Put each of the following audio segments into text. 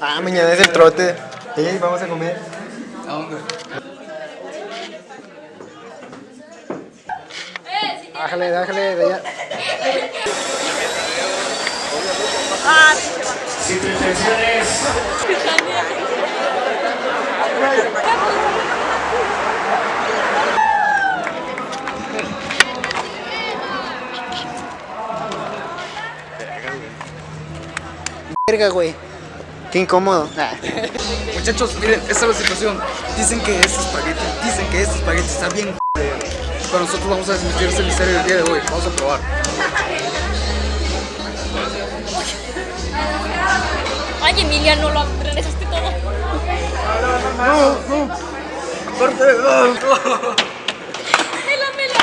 Ah, mañana es el trote. Sí, vamos a comer. ¿A dónde? Bájale, bájale de allá. Si tu intención es Verga, güey. Qué incómodo. Muchachos, miren, esta es la situación. Dicen que este espagueti, dicen que este espagueti está bien Pero nosotros vamos a desmentir este misterio del día de hoy. Vamos a probar. Ay, Emiliano, lo regresaste todo. Mela, mela.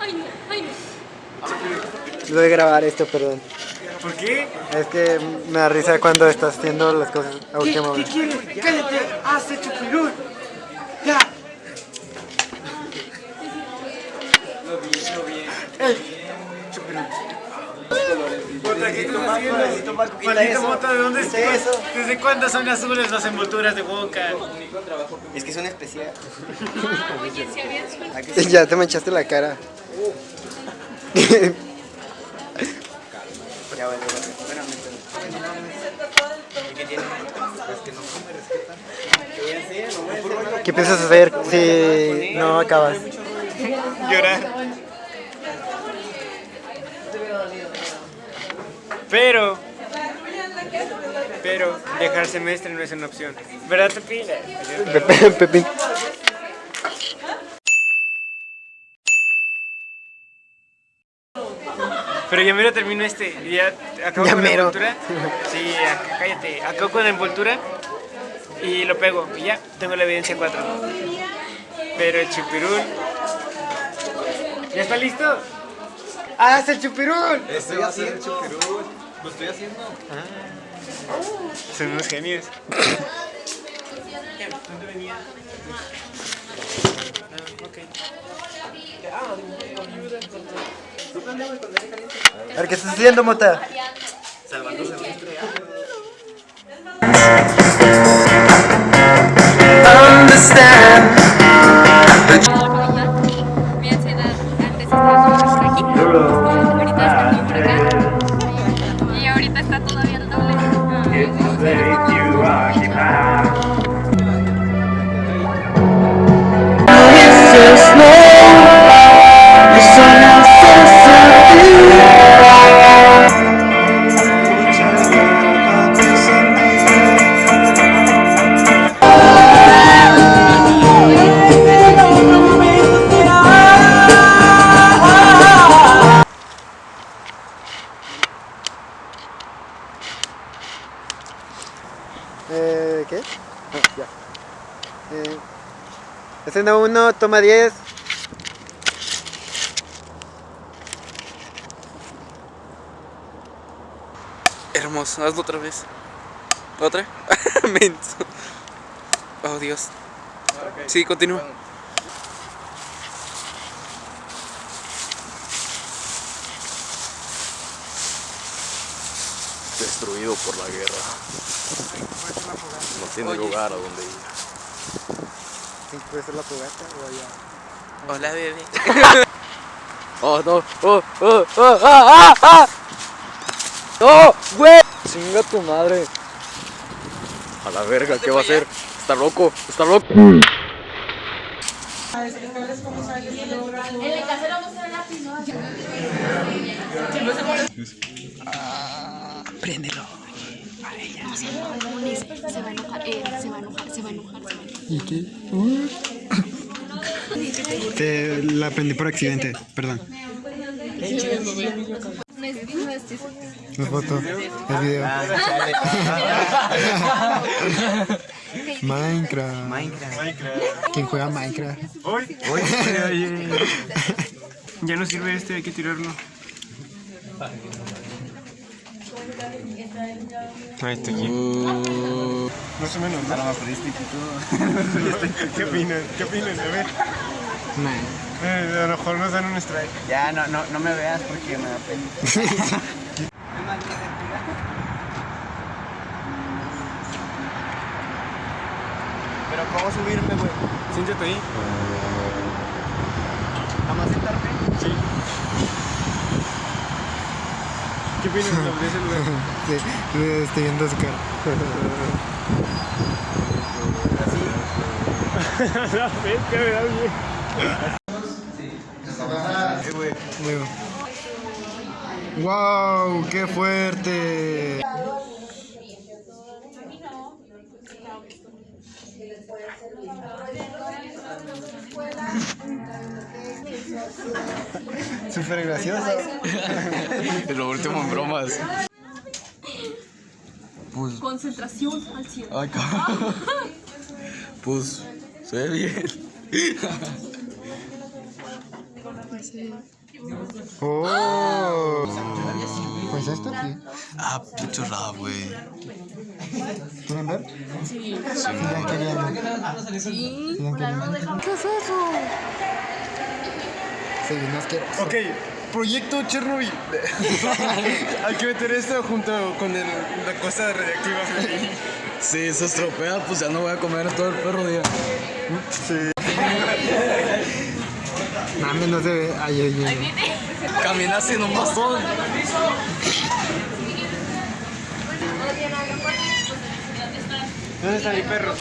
Ay, no, ay, no. Voy a grabar esto, perdón. ¿Por qué? Es que me da risa cuando estás haciendo las cosas a último momento. quieres? ¡Cállate! ¡Haz hecho pirul! ¡Ya! Puta, ¿qué estás haciendo? Maldito mota, ¿de dónde estás? ¿Desde cuándo son azules las envolturas de boca? Es que son especiales. Oye, si habían Ya te manchaste la cara. Ya vale, vale. Espérame, espérame. ¿Y qué piensas hacer si no acabas? Llorar. Pero, pero dejar semestre no es una opción. ¿Verdad? Pepe- Pepín. Pero ya mero termino este. Ya acabo Ya con la envoltura. Sí, cállate. Acabo con la envoltura y lo pego. Y ya, tengo la evidencia 4. Pero el chupirul. ¿Ya está listo? ¡Haz el chupirul! Estoy haciendo chupirul. Lo estoy haciendo. Son unos genios. Ver, ¿qué estás haciendo, Mota? Mi escena 1, toma 10. Hermoso, hazlo otra vez. ¿Otra? Menso. Oh, Dios. Sí, continúa. destruido por la guerra. No tiene lugar a donde ir. ¿Sí ¿Puede ser la fogata o allá? Hola, bebé. ¡Oh, no! ¡Oh, oh, oh! ¡Ah, ah, ah! ¡Oh, güey! ¡Chinga tu madre! A la verga, ¿qué va a hacer? Está loco, está loco. Préndelo. Se va a enojar, eh, se va a enojar, se va a enojar. ¿Y qué? Uh. Te la prendí por accidente, perdón. La foto, el video. Minecraft. Minecraft. ¿Quién juega Minecraft? Hoy. Ya no sirve este, hay que tirarlo. Más o menos, ¿no? ¿Qué opinan? ¿Qué opinan? A eh, a lo mejor nos dan un strike. Ya, no, no, no me veas porque me da pena. Pero ¿cómo subirme, güey? Siéntate ahí. Nada más sentarme. Sí. Estoy viendo su cara. La pesca me da bien. Muy bien. ¡Wow! ¡Qué fuerte! Súper gracioso. Lo último en bromas. Pues, Concentración al 100. ay, cabrón. Pues, se ve bien. ¡Oh! Pues esto sí. Ah, mucho rap, güey. ¿Quieren ver? Sí. ya querían. Sí. ¿Qué es eso? Sí, no es que. Ok, proyecto Chernobyl. Hay que meter esto junto con el, la cosa radiactiva. Si se estropea, pues ya no voy a comer todo el perro día. Mami, no se ve. Ay, ay, ay. Camina sin un bastón. ¿Dónde está mi perro?